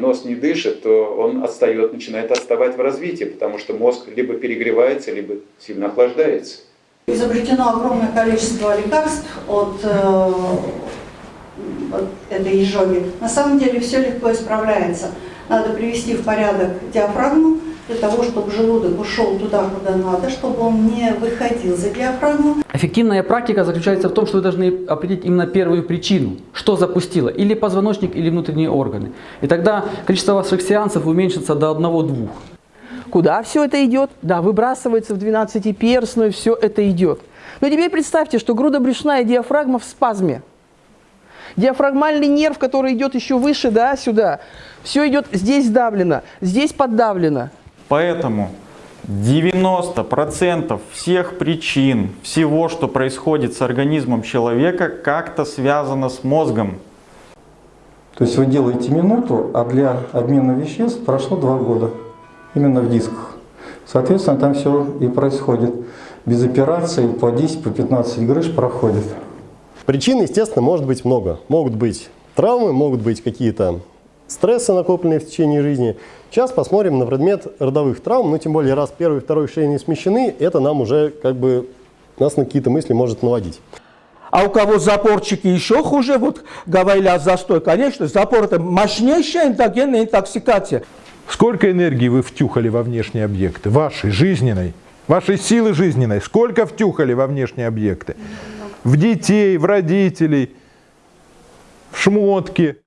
нос не дышит, то он отстает, начинает отставать в развитии, потому что мозг либо перегревается, либо сильно охлаждается. Изобретено огромное количество лекарств от, э, от этой изжоги. На самом деле все легко исправляется. Надо привести в порядок диафрагму, для того, чтобы желудок ушел туда, куда надо, чтобы он не выходил за диафрагму. Эффективная практика заключается в том, что вы должны определить именно первую причину, что запустило, или позвоночник, или внутренние органы. И тогда количество ваших сеансов уменьшится до одного-двух. Куда все это идет? Да, выбрасывается в 12-перстную, все это идет. Но теперь представьте, что грудобрюшная диафрагма в спазме. Диафрагмальный нерв, который идет еще выше, да, сюда. Все идет, здесь сдавлено, здесь поддавлено. Поэтому 90% всех причин, всего, что происходит с организмом человека, как-то связано с мозгом. То есть вы делаете минуту, а для обмена веществ прошло два года. Именно в дисках. Соответственно, там все и происходит. Без операции по 10, по 15 грыж проходит. Причин, естественно, может быть много. Могут быть травмы, могут быть какие-то стрессы, накопленные в течение жизни. Сейчас посмотрим на предмет родовых травм, ну тем более раз первый и второй шейные смещены, это нам уже как бы нас на какие-то мысли может наводить. А у кого запорчики еще хуже, вот говорили о застой, конечно, запор это мощнейшая эндогенная интоксикация. Сколько энергии вы втюхали во внешние объекты, вашей, жизненной, вашей силы жизненной, сколько втюхали во внешние объекты? В детей, в родителей, в шмотки.